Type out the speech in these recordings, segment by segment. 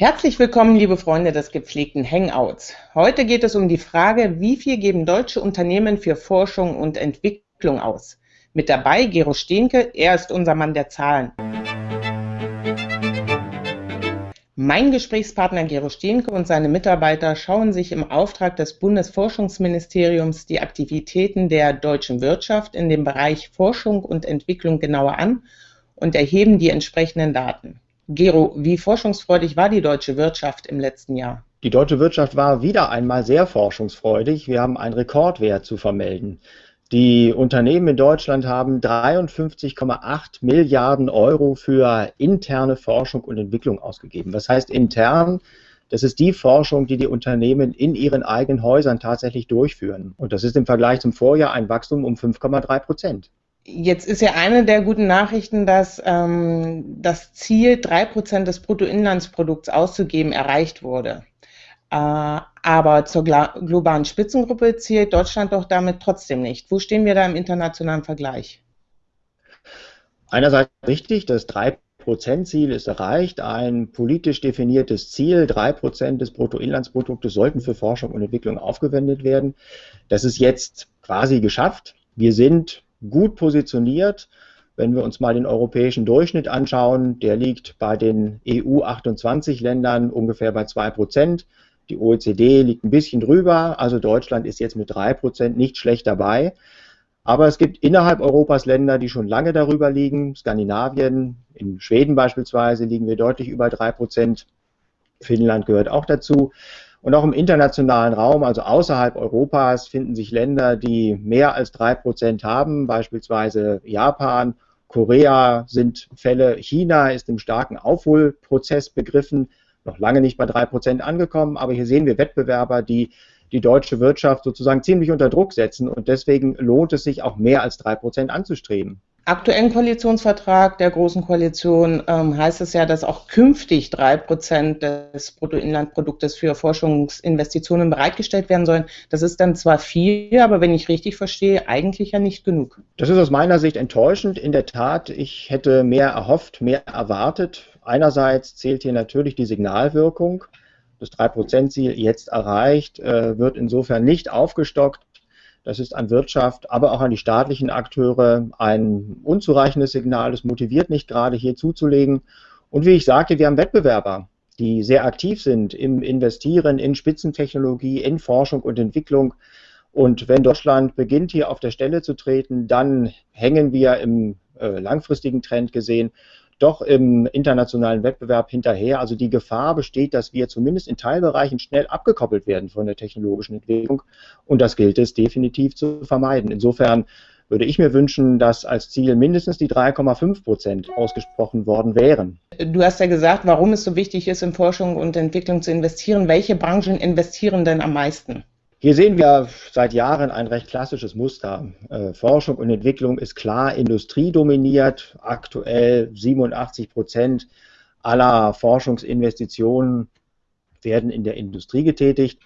Herzlich willkommen, liebe Freunde des gepflegten Hangouts. Heute geht es um die Frage, wie viel geben deutsche Unternehmen für Forschung und Entwicklung aus? Mit dabei Gero Stehnke, er ist unser Mann der Zahlen. Mein Gesprächspartner Gero Stehnke und seine Mitarbeiter schauen sich im Auftrag des Bundesforschungsministeriums die Aktivitäten der deutschen Wirtschaft in dem Bereich Forschung und Entwicklung genauer an und erheben die entsprechenden Daten. Gero, wie forschungsfreudig war die deutsche Wirtschaft im letzten Jahr? Die deutsche Wirtschaft war wieder einmal sehr forschungsfreudig. Wir haben einen Rekordwert zu vermelden. Die Unternehmen in Deutschland haben 53,8 Milliarden Euro für interne Forschung und Entwicklung ausgegeben. Was heißt intern? Das ist die Forschung, die die Unternehmen in ihren eigenen Häusern tatsächlich durchführen. Und das ist im Vergleich zum Vorjahr ein Wachstum um 5,3 Prozent. Jetzt ist ja eine der guten Nachrichten, dass ähm, das Ziel, drei Prozent des Bruttoinlandsprodukts auszugeben, erreicht wurde. Äh, aber zur globalen Spitzengruppe zählt Deutschland doch damit trotzdem nicht. Wo stehen wir da im internationalen Vergleich? Einerseits richtig, das 3%-Ziel ist erreicht, ein politisch definiertes Ziel, 3% des Bruttoinlandsproduktes sollten für Forschung und Entwicklung aufgewendet werden. Das ist jetzt quasi geschafft. Wir sind gut positioniert. Wenn wir uns mal den europäischen Durchschnitt anschauen, der liegt bei den EU 28 Ländern ungefähr bei 2 Prozent. Die OECD liegt ein bisschen drüber, also Deutschland ist jetzt mit 3 Prozent nicht schlecht dabei. Aber es gibt innerhalb Europas Länder, die schon lange darüber liegen. Skandinavien, in Schweden beispielsweise liegen wir deutlich über 3 Prozent. Finnland gehört auch dazu. Und auch im internationalen Raum, also außerhalb Europas, finden sich Länder, die mehr als drei Prozent haben, beispielsweise Japan, Korea sind Fälle, China ist im starken Aufholprozess begriffen, noch lange nicht bei drei Prozent angekommen, aber hier sehen wir Wettbewerber, die die deutsche Wirtschaft sozusagen ziemlich unter Druck setzen. Und deswegen lohnt es sich auch mehr als drei Prozent anzustreben aktuellen Koalitionsvertrag der Großen Koalition ähm, heißt es ja, dass auch künftig drei Prozent des Bruttoinlandproduktes für Forschungsinvestitionen bereitgestellt werden sollen. Das ist dann zwar viel, aber wenn ich richtig verstehe, eigentlich ja nicht genug. Das ist aus meiner Sicht enttäuschend. In der Tat, ich hätte mehr erhofft, mehr erwartet. Einerseits zählt hier natürlich die Signalwirkung. Das 3%-Ziel jetzt erreicht, äh, wird insofern nicht aufgestockt. Das ist an Wirtschaft, aber auch an die staatlichen Akteure ein unzureichendes Signal. Es motiviert nicht gerade hier zuzulegen. Und wie ich sagte, wir haben Wettbewerber, die sehr aktiv sind im Investieren in Spitzentechnologie, in Forschung und Entwicklung. Und wenn Deutschland beginnt, hier auf der Stelle zu treten, dann hängen wir im äh, langfristigen Trend gesehen doch im internationalen Wettbewerb hinterher. Also die Gefahr besteht, dass wir zumindest in Teilbereichen schnell abgekoppelt werden von der technologischen Entwicklung. Und das gilt es definitiv zu vermeiden. Insofern würde ich mir wünschen, dass als Ziel mindestens die 3,5 Prozent ausgesprochen worden wären. Du hast ja gesagt, warum es so wichtig ist, in Forschung und Entwicklung zu investieren. Welche Branchen investieren denn am meisten? Hier sehen wir seit Jahren ein recht klassisches Muster. Äh, Forschung und Entwicklung ist klar industriedominiert. Aktuell 87 Prozent aller Forschungsinvestitionen werden in der Industrie getätigt.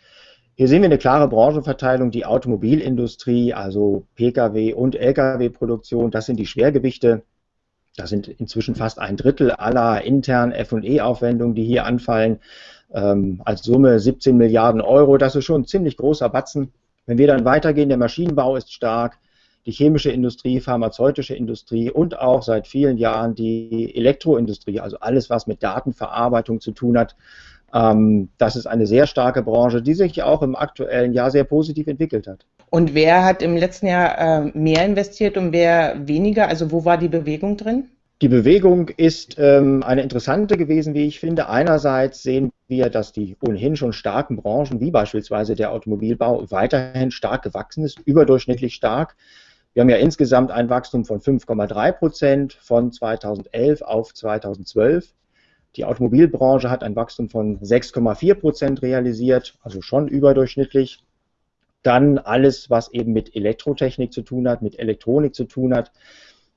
Hier sehen wir eine klare Branchenverteilung. Die Automobilindustrie, also Pkw- und Lkw-Produktion, das sind die Schwergewichte. Das sind inzwischen fast ein Drittel aller internen FE-Aufwendungen, die hier anfallen ähm, als Summe 17 Milliarden Euro. Das ist schon ein ziemlich großer Batzen. Wenn wir dann weitergehen, der Maschinenbau ist stark, die chemische Industrie, pharmazeutische Industrie und auch seit vielen Jahren die Elektroindustrie, also alles, was mit Datenverarbeitung zu tun hat. Ähm, das ist eine sehr starke Branche, die sich auch im aktuellen Jahr sehr positiv entwickelt hat. Und wer hat im letzten Jahr äh, mehr investiert und wer weniger? Also wo war die Bewegung drin? Die Bewegung ist ähm, eine interessante gewesen, wie ich finde. Einerseits sehen wir, dass die ohnehin schon starken Branchen, wie beispielsweise der Automobilbau, weiterhin stark gewachsen ist, überdurchschnittlich stark. Wir haben ja insgesamt ein Wachstum von 5,3 Prozent von 2011 auf 2012. Die Automobilbranche hat ein Wachstum von 6,4 Prozent realisiert, also schon überdurchschnittlich. Dann alles, was eben mit Elektrotechnik zu tun hat, mit Elektronik zu tun hat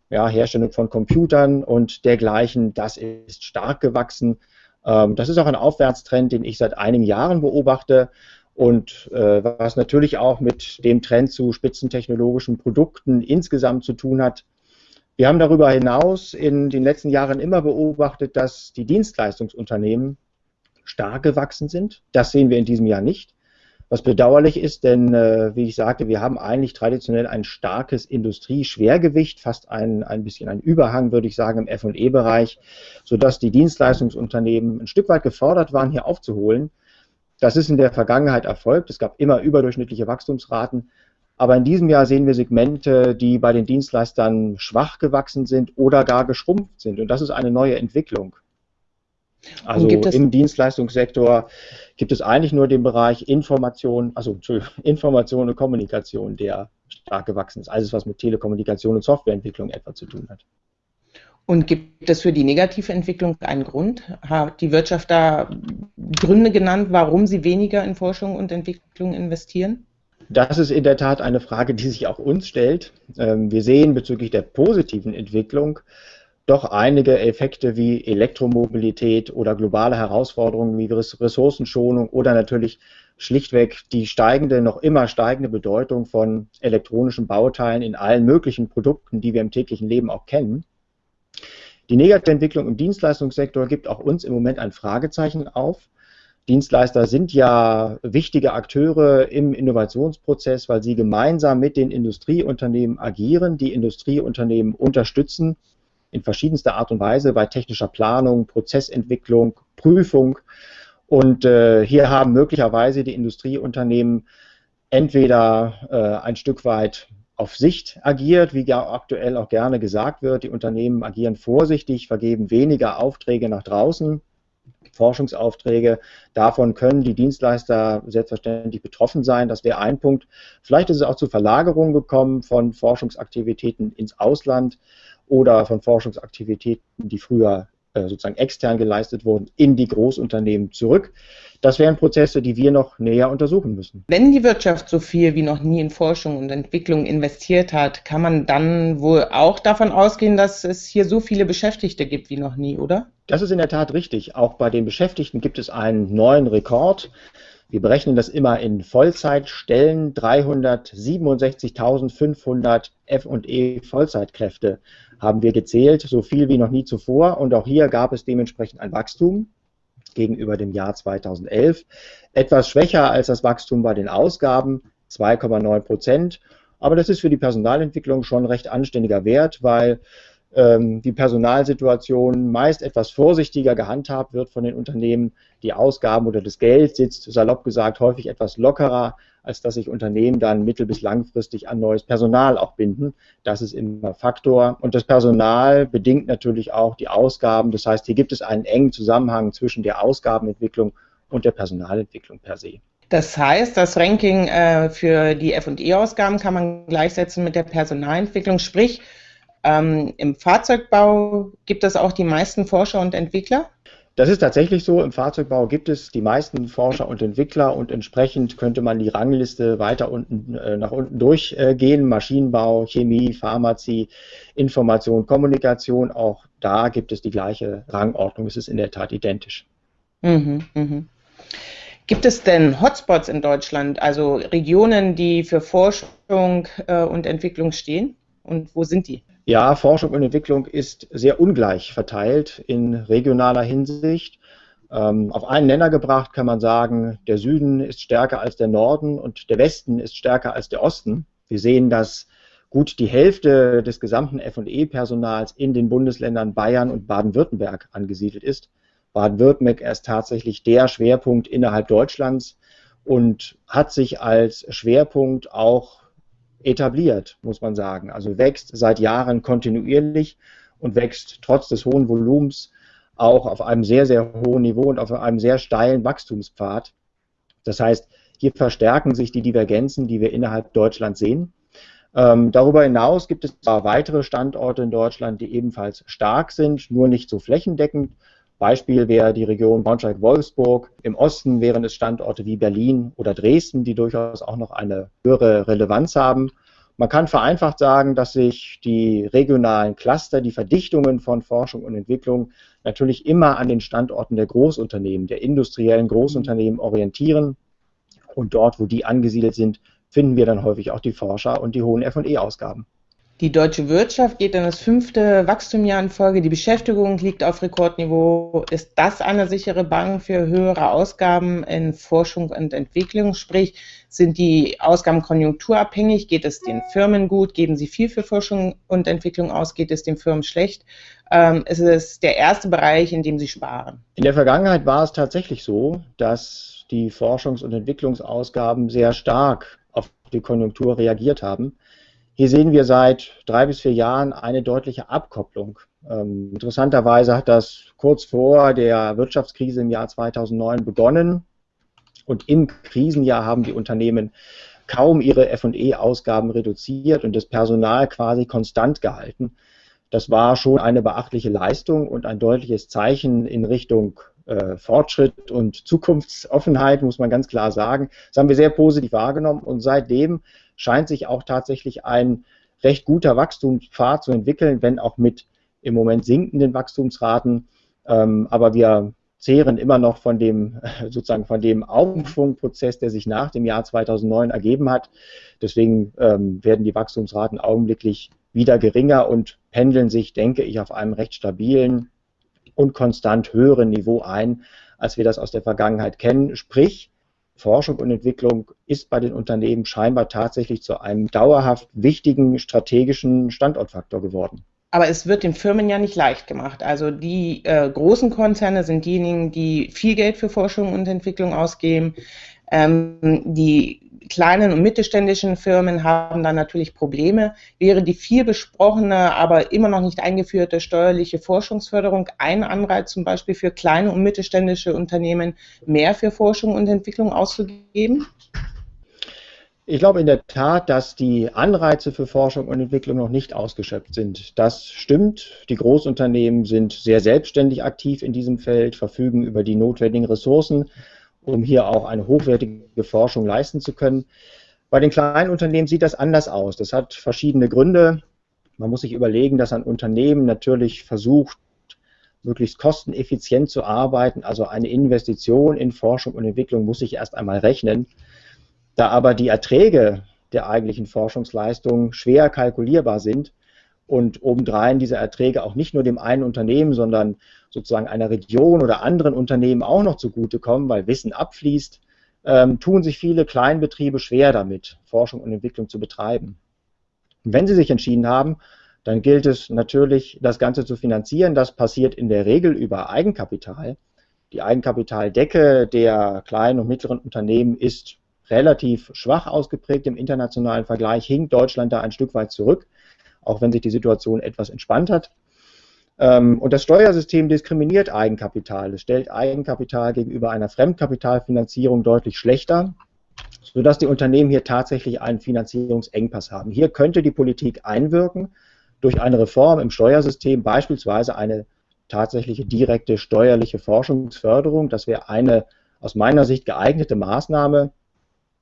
ja, Herstellung von Computern und dergleichen, das ist stark gewachsen. Ähm, das ist auch ein Aufwärtstrend, den ich seit einigen Jahren beobachte und äh, was natürlich auch mit dem Trend zu spitzentechnologischen Produkten insgesamt zu tun hat. Wir haben darüber hinaus in den letzten Jahren immer beobachtet, dass die Dienstleistungsunternehmen stark gewachsen sind. Das sehen wir in diesem Jahr nicht. Was bedauerlich ist, denn äh, wie ich sagte, wir haben eigentlich traditionell ein starkes Industrieschwergewicht, fast ein, ein bisschen ein Überhang, würde ich sagen, im FE-Bereich, sodass die Dienstleistungsunternehmen ein Stück weit gefordert waren, hier aufzuholen. Das ist in der Vergangenheit erfolgt. Es gab immer überdurchschnittliche Wachstumsraten. Aber in diesem Jahr sehen wir Segmente, die bei den Dienstleistern schwach gewachsen sind oder gar geschrumpft sind. Und das ist eine neue Entwicklung. Also im Dienstleistungssektor gibt es eigentlich nur den Bereich Information, also Information und Kommunikation, der stark gewachsen ist. Alles, was mit Telekommunikation und Softwareentwicklung etwa zu tun hat. Und gibt es für die negative Entwicklung einen Grund? Hat die Wirtschaft da Gründe genannt, warum sie weniger in Forschung und Entwicklung investieren? Das ist in der Tat eine Frage, die sich auch uns stellt. Ähm, wir sehen bezüglich der positiven Entwicklung doch einige Effekte wie Elektromobilität oder globale Herausforderungen wie Ressourcenschonung oder natürlich schlichtweg die steigende, noch immer steigende Bedeutung von elektronischen Bauteilen in allen möglichen Produkten, die wir im täglichen Leben auch kennen. Die negative Entwicklung im Dienstleistungssektor gibt auch uns im Moment ein Fragezeichen auf. Dienstleister sind ja wichtige Akteure im Innovationsprozess, weil sie gemeinsam mit den Industrieunternehmen agieren, die Industrieunternehmen unterstützen in verschiedenster Art und Weise bei technischer Planung, Prozessentwicklung, Prüfung. Und äh, hier haben möglicherweise die Industrieunternehmen entweder äh, ein Stück weit auf Sicht agiert, wie ja aktuell auch gerne gesagt wird. Die Unternehmen agieren vorsichtig, vergeben weniger Aufträge nach draußen, Forschungsaufträge. Davon können die Dienstleister selbstverständlich betroffen sein. Das wäre ein Punkt. Vielleicht ist es auch zu Verlagerungen gekommen von Forschungsaktivitäten ins Ausland oder von Forschungsaktivitäten, die früher äh, sozusagen extern geleistet wurden, in die Großunternehmen zurück. Das wären Prozesse, die wir noch näher untersuchen müssen. Wenn die Wirtschaft so viel wie noch nie in Forschung und Entwicklung investiert hat, kann man dann wohl auch davon ausgehen, dass es hier so viele Beschäftigte gibt wie noch nie, oder? Das ist in der Tat richtig. Auch bei den Beschäftigten gibt es einen neuen Rekord. Wir berechnen das immer in Vollzeitstellen. 367.500 F&E Vollzeitkräfte haben wir gezählt, so viel wie noch nie zuvor. Und auch hier gab es dementsprechend ein Wachstum gegenüber dem Jahr 2011. Etwas schwächer als das Wachstum bei den Ausgaben, 2,9 Prozent. Aber das ist für die Personalentwicklung schon recht anständiger Wert, weil ähm, die Personalsituation meist etwas vorsichtiger gehandhabt wird von den Unternehmen. Die Ausgaben oder das Geld sitzt, salopp gesagt, häufig etwas lockerer, als dass sich Unternehmen dann mittel- bis langfristig an neues Personal auch binden. Das ist immer Faktor. Und das Personal bedingt natürlich auch die Ausgaben. Das heißt, hier gibt es einen engen Zusammenhang zwischen der Ausgabenentwicklung und der Personalentwicklung per se. Das heißt, das Ranking äh, für die FE-Ausgaben kann man gleichsetzen mit der Personalentwicklung, sprich ähm, Im Fahrzeugbau gibt es auch die meisten Forscher und Entwickler? Das ist tatsächlich so. Im Fahrzeugbau gibt es die meisten Forscher und Entwickler und entsprechend könnte man die Rangliste weiter unten äh, nach unten durchgehen. Maschinenbau, Chemie, Pharmazie, Information, Kommunikation. Auch da gibt es die gleiche Rangordnung. Es ist in der Tat identisch. Mhm, mhm. Gibt es denn Hotspots in Deutschland, also Regionen, die für Forschung äh, und Entwicklung stehen? Und wo sind die? Ja, Forschung und Entwicklung ist sehr ungleich verteilt in regionaler Hinsicht. Ähm, auf einen Nenner gebracht kann man sagen, der Süden ist stärker als der Norden und der Westen ist stärker als der Osten. Wir sehen, dass gut die Hälfte des gesamten FE-Personals in den Bundesländern Bayern und Baden-Württemberg angesiedelt ist. Baden-Württemberg ist tatsächlich der Schwerpunkt innerhalb Deutschlands und hat sich als Schwerpunkt auch etabliert, muss man sagen. Also wächst seit Jahren kontinuierlich und wächst trotz des hohen Volumens auch auf einem sehr, sehr hohen Niveau und auf einem sehr steilen Wachstumspfad. Das heißt, hier verstärken sich die Divergenzen, die wir innerhalb Deutschlands sehen. Ähm, darüber hinaus gibt es weitere Standorte in Deutschland, die ebenfalls stark sind, nur nicht so flächendeckend. Beispiel wäre die Region Braunschweig-Wolfsburg. Im Osten wären es Standorte wie Berlin oder Dresden, die durchaus auch noch eine höhere Relevanz haben. Man kann vereinfacht sagen, dass sich die regionalen Cluster, die Verdichtungen von Forschung und Entwicklung natürlich immer an den Standorten der Großunternehmen, der industriellen Großunternehmen orientieren. Und dort, wo die angesiedelt sind, finden wir dann häufig auch die Forscher und die hohen FE-Ausgaben. Die deutsche Wirtschaft geht in das fünfte Wachstumjahr in Folge. Die Beschäftigung liegt auf Rekordniveau. Ist das eine sichere Bank für höhere Ausgaben in Forschung und Entwicklung? Sprich, sind die Ausgaben konjunkturabhängig? Geht es den Firmen gut? Geben sie viel für Forschung und Entwicklung aus? Geht es den Firmen schlecht? Ähm, es ist der erste Bereich, in dem sie sparen. In der Vergangenheit war es tatsächlich so, dass die Forschungs- und Entwicklungsausgaben sehr stark auf die Konjunktur reagiert haben. Hier sehen wir seit drei bis vier Jahren eine deutliche Abkopplung. Ähm, interessanterweise hat das kurz vor der Wirtschaftskrise im Jahr 2009 begonnen und im Krisenjahr haben die Unternehmen kaum ihre FE-Ausgaben reduziert und das Personal quasi konstant gehalten. Das war schon eine beachtliche Leistung und ein deutliches Zeichen in Richtung äh, Fortschritt und Zukunftsoffenheit, muss man ganz klar sagen. Das haben wir sehr positiv wahrgenommen und seitdem scheint sich auch tatsächlich ein recht guter Wachstumspfad zu entwickeln, wenn auch mit im Moment sinkenden Wachstumsraten. Ähm, aber wir zehren immer noch von dem sozusagen von dem Aufschwungprozess, der sich nach dem Jahr 2009 ergeben hat. Deswegen ähm, werden die Wachstumsraten augenblicklich wieder geringer und pendeln sich, denke ich, auf einem recht stabilen und konstant höheren Niveau ein, als wir das aus der Vergangenheit kennen. Sprich, Forschung und Entwicklung ist bei den Unternehmen scheinbar tatsächlich zu einem dauerhaft wichtigen strategischen Standortfaktor geworden. Aber es wird den Firmen ja nicht leicht gemacht. Also die äh, großen Konzerne sind diejenigen, die viel Geld für Forschung und Entwicklung ausgeben. Ähm, die kleinen und mittelständischen Firmen haben dann natürlich Probleme. Wäre die viel besprochene, aber immer noch nicht eingeführte steuerliche Forschungsförderung ein Anreiz zum Beispiel für kleine und mittelständische Unternehmen, mehr für Forschung und Entwicklung auszugeben? Ich glaube in der Tat, dass die Anreize für Forschung und Entwicklung noch nicht ausgeschöpft sind. Das stimmt. Die Großunternehmen sind sehr selbstständig aktiv in diesem Feld, verfügen über die notwendigen Ressourcen um hier auch eine hochwertige Forschung leisten zu können. Bei den kleinen Unternehmen sieht das anders aus. Das hat verschiedene Gründe. Man muss sich überlegen, dass ein Unternehmen natürlich versucht, möglichst kosteneffizient zu arbeiten. Also eine Investition in Forschung und Entwicklung muss sich erst einmal rechnen. Da aber die Erträge der eigentlichen Forschungsleistung schwer kalkulierbar sind, und obendrein diese Erträge auch nicht nur dem einen Unternehmen, sondern sozusagen einer Region oder anderen Unternehmen auch noch zugutekommen, weil Wissen abfließt, ähm, tun sich viele Kleinbetriebe schwer damit, Forschung und Entwicklung zu betreiben. Und wenn sie sich entschieden haben, dann gilt es natürlich, das Ganze zu finanzieren. Das passiert in der Regel über Eigenkapital. Die Eigenkapitaldecke der kleinen und mittleren Unternehmen ist relativ schwach ausgeprägt im internationalen Vergleich, hinkt Deutschland da ein Stück weit zurück auch wenn sich die Situation etwas entspannt hat. Ähm, und das Steuersystem diskriminiert Eigenkapital. Es stellt Eigenkapital gegenüber einer Fremdkapitalfinanzierung deutlich schlechter, sodass die Unternehmen hier tatsächlich einen Finanzierungsengpass haben. Hier könnte die Politik einwirken durch eine Reform im Steuersystem, beispielsweise eine tatsächliche direkte steuerliche Forschungsförderung. Das wäre eine aus meiner Sicht geeignete Maßnahme.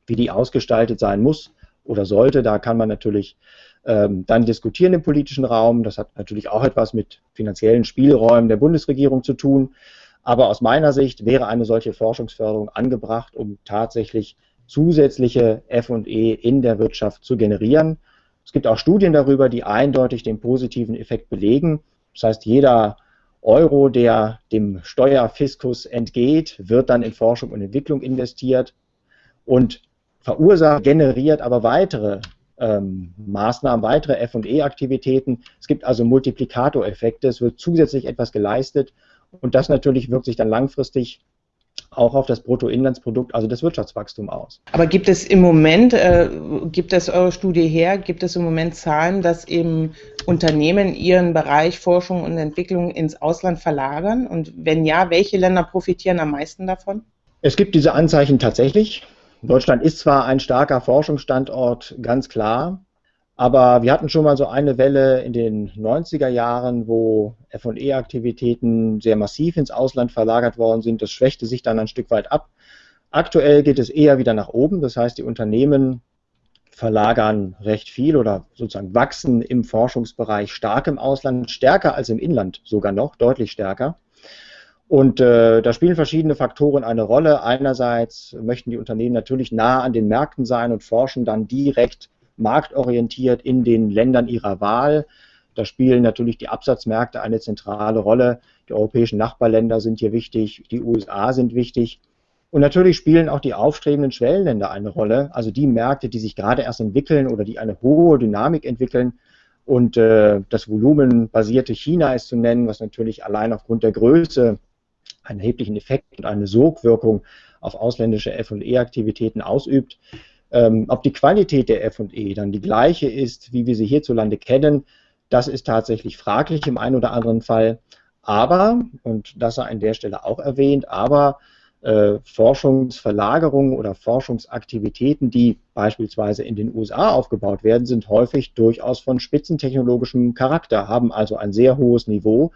Wie die ausgestaltet sein muss oder sollte, da kann man natürlich ähm, dann diskutieren im politischen Raum. Das hat natürlich auch etwas mit finanziellen Spielräumen der Bundesregierung zu tun. Aber aus meiner Sicht wäre eine solche Forschungsförderung angebracht, um tatsächlich zusätzliche FE in der Wirtschaft zu generieren. Es gibt auch Studien darüber, die eindeutig den positiven Effekt belegen. Das heißt, jeder Euro, der dem Steuerfiskus entgeht, wird dann in Forschung und Entwicklung investiert und verursacht, generiert aber weitere ähm, Maßnahmen, weitere FE-Aktivitäten. Es gibt also Multiplikatoreffekte, es wird zusätzlich etwas geleistet und das natürlich wirkt sich dann langfristig auch auf das Bruttoinlandsprodukt, also das Wirtschaftswachstum aus. Aber gibt es im Moment, äh, gibt es eure Studie her, gibt es im Moment Zahlen, dass eben Unternehmen ihren Bereich Forschung und Entwicklung ins Ausland verlagern? Und wenn ja, welche Länder profitieren am meisten davon? Es gibt diese Anzeichen tatsächlich. Deutschland ist zwar ein starker Forschungsstandort, ganz klar, aber wir hatten schon mal so eine Welle in den 90er Jahren, wo FE-Aktivitäten sehr massiv ins Ausland verlagert worden sind. Das schwächte sich dann ein Stück weit ab. Aktuell geht es eher wieder nach oben. Das heißt, die Unternehmen verlagern recht viel oder sozusagen wachsen im Forschungsbereich stark im Ausland, stärker als im Inland sogar noch, deutlich stärker. Und äh, da spielen verschiedene Faktoren eine Rolle. Einerseits möchten die Unternehmen natürlich nah an den Märkten sein und forschen dann direkt marktorientiert in den Ländern ihrer Wahl. Da spielen natürlich die Absatzmärkte eine zentrale Rolle. Die europäischen Nachbarländer sind hier wichtig, die USA sind wichtig. Und natürlich spielen auch die aufstrebenden Schwellenländer eine Rolle, also die Märkte, die sich gerade erst entwickeln oder die eine hohe Dynamik entwickeln. Und äh, das volumenbasierte China ist zu nennen, was natürlich allein aufgrund der Größe einen erheblichen Effekt und eine Sogwirkung auf ausländische FE-Aktivitäten ausübt. Ähm, ob die Qualität der FE dann die gleiche ist, wie wir sie hierzulande kennen, das ist tatsächlich fraglich im einen oder anderen Fall. Aber, und das sei an der Stelle auch erwähnt, aber äh, Forschungsverlagerungen oder Forschungsaktivitäten, die beispielsweise in den USA aufgebaut werden, sind häufig durchaus von spitzentechnologischem Charakter, haben also ein sehr hohes Niveau.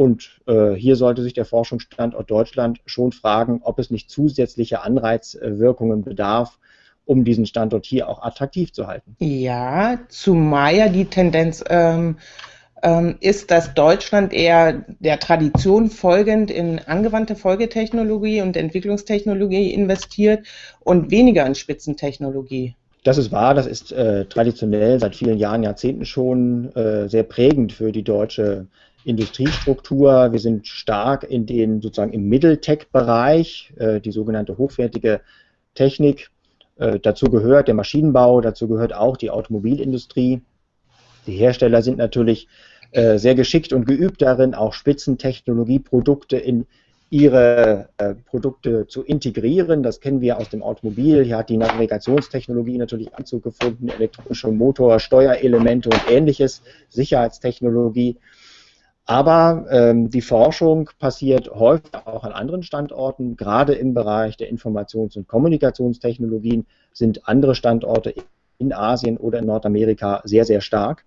Und äh, hier sollte sich der Forschungsstandort Deutschland schon fragen, ob es nicht zusätzliche Anreizwirkungen bedarf, um diesen Standort hier auch attraktiv zu halten. Ja, zumal ja die Tendenz ähm, ähm, ist, dass Deutschland eher der Tradition folgend in angewandte Folgetechnologie und Entwicklungstechnologie investiert und weniger in Spitzentechnologie. Das ist wahr, das ist äh, traditionell seit vielen Jahren, Jahrzehnten schon äh, sehr prägend für die deutsche Industriestruktur. Wir sind stark in den sozusagen im Mitteltech-Bereich, äh, die sogenannte hochwertige Technik. Äh, dazu gehört der Maschinenbau, dazu gehört auch die Automobilindustrie. Die Hersteller sind natürlich äh, sehr geschickt und geübt darin, auch Spitzentechnologieprodukte in ihre äh, Produkte zu integrieren. Das kennen wir aus dem Automobil. Hier hat die Navigationstechnologie natürlich Anzug gefunden, elektronische Motor, Steuerelemente und ähnliches, Sicherheitstechnologie. Aber ähm, die Forschung passiert häufig auch an anderen Standorten. Gerade im Bereich der Informations- und Kommunikationstechnologien sind andere Standorte in Asien oder in Nordamerika sehr, sehr stark.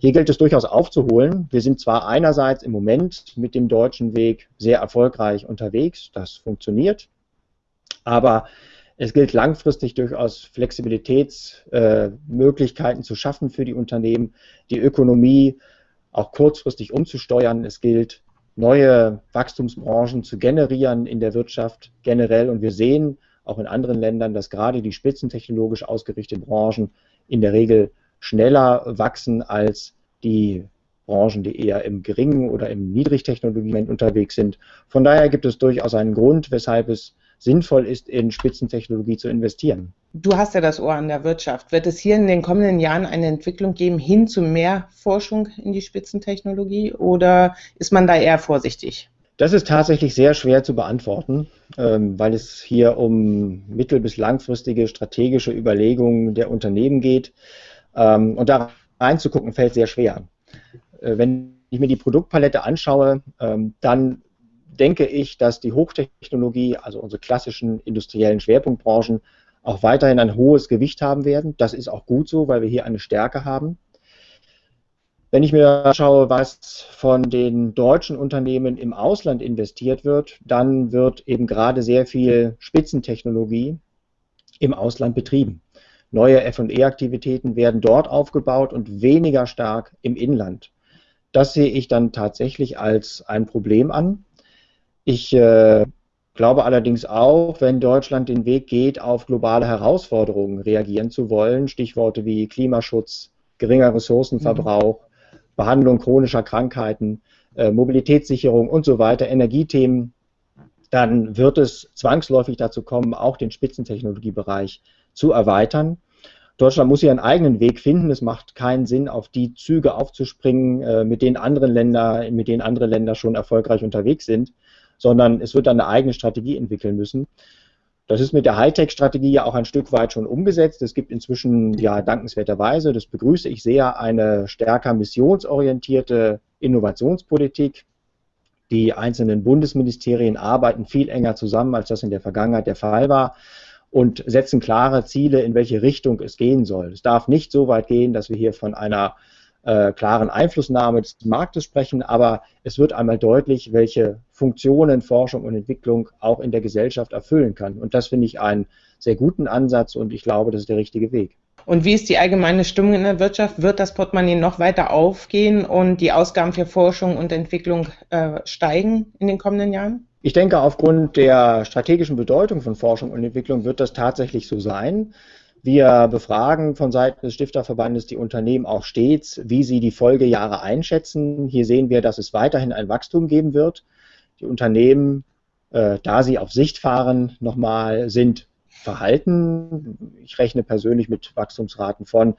Hier gilt es durchaus aufzuholen. Wir sind zwar einerseits im Moment mit dem deutschen Weg sehr erfolgreich unterwegs, das funktioniert, aber es gilt langfristig durchaus Flexibilitätsmöglichkeiten äh, zu schaffen für die Unternehmen, die Ökonomie auch kurzfristig umzusteuern. Es gilt neue Wachstumsbranchen zu generieren in der Wirtschaft generell. Und wir sehen auch in anderen Ländern, dass gerade die spitzentechnologisch ausgerichteten Branchen in der Regel schneller wachsen als die Branchen, die eher im geringen oder im Niedrigtechnologieland unterwegs sind. Von daher gibt es durchaus einen Grund, weshalb es sinnvoll ist, in Spitzentechnologie zu investieren. Du hast ja das Ohr an der Wirtschaft. Wird es hier in den kommenden Jahren eine Entwicklung geben hin zu mehr Forschung in die Spitzentechnologie oder ist man da eher vorsichtig? Das ist tatsächlich sehr schwer zu beantworten, ähm, weil es hier um mittel- bis langfristige strategische Überlegungen der Unternehmen geht. Ähm, und da reinzugucken fällt sehr schwer. Äh, wenn ich mir die Produktpalette anschaue, ähm, dann denke ich, dass die Hochtechnologie, also unsere klassischen industriellen Schwerpunktbranchen, auch weiterhin ein hohes Gewicht haben werden. Das ist auch gut so, weil wir hier eine Stärke haben. Wenn ich mir anschaue, was von den deutschen Unternehmen im Ausland investiert wird, dann wird eben gerade sehr viel Spitzentechnologie im Ausland betrieben. Neue FE-Aktivitäten werden dort aufgebaut und weniger stark im Inland. Das sehe ich dann tatsächlich als ein Problem an. Ich äh, glaube allerdings auch, wenn Deutschland den Weg geht, auf globale Herausforderungen reagieren zu wollen, Stichworte wie Klimaschutz, geringer Ressourcenverbrauch, mhm. Behandlung chronischer Krankheiten, äh, Mobilitätssicherung und so weiter, Energiethemen, dann wird es zwangsläufig dazu kommen, auch den Spitzentechnologiebereich zu erweitern. Deutschland muss hier einen eigenen Weg finden. Es macht keinen Sinn, auf die Züge aufzuspringen, äh, mit denen andere Länder, mit denen andere Länder schon erfolgreich unterwegs sind sondern es wird dann eine eigene Strategie entwickeln müssen. Das ist mit der Hightech-Strategie ja auch ein Stück weit schon umgesetzt. Es gibt inzwischen ja dankenswerterweise, das begrüße ich sehr, eine stärker missionsorientierte Innovationspolitik. Die einzelnen Bundesministerien arbeiten viel enger zusammen, als das in der Vergangenheit der Fall war und setzen klare Ziele, in welche Richtung es gehen soll. Es darf nicht so weit gehen, dass wir hier von einer äh, klaren Einflussnahme des Marktes sprechen, aber es wird einmal deutlich, welche Funktionen Forschung und Entwicklung auch in der Gesellschaft erfüllen kann. Und das finde ich einen sehr guten Ansatz und ich glaube, das ist der richtige Weg. Und wie ist die allgemeine Stimmung in der Wirtschaft? Wird das Portemonnaie noch weiter aufgehen und die Ausgaben für Forschung und Entwicklung äh, steigen in den kommenden Jahren? Ich denke, aufgrund der strategischen Bedeutung von Forschung und Entwicklung wird das tatsächlich so sein. Wir befragen von Seiten des Stifterverbandes die Unternehmen auch stets, wie sie die Folgejahre einschätzen. Hier sehen wir, dass es weiterhin ein Wachstum geben wird. Die Unternehmen, äh, da sie auf Sicht fahren, nochmal sind verhalten. Ich rechne persönlich mit Wachstumsraten von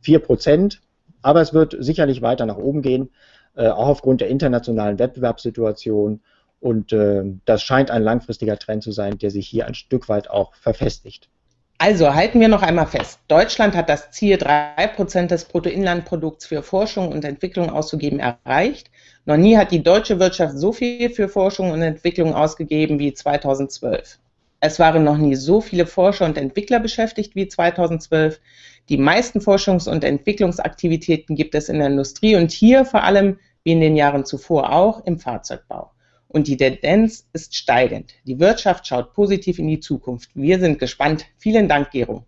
4 Prozent, aber es wird sicherlich weiter nach oben gehen, äh, auch aufgrund der internationalen Wettbewerbssituation. Und äh, das scheint ein langfristiger Trend zu sein, der sich hier ein Stück weit auch verfestigt. Also halten wir noch einmal fest. Deutschland hat das Ziel, 3% des Bruttoinlandprodukts für Forschung und Entwicklung auszugeben, erreicht. Noch nie hat die deutsche Wirtschaft so viel für Forschung und Entwicklung ausgegeben wie 2012. Es waren noch nie so viele Forscher und Entwickler beschäftigt wie 2012. Die meisten Forschungs- und Entwicklungsaktivitäten gibt es in der Industrie und hier vor allem, wie in den Jahren zuvor auch, im Fahrzeugbau und die Tendenz ist steigend. Die Wirtschaft schaut positiv in die Zukunft. Wir sind gespannt. Vielen Dank, Gero.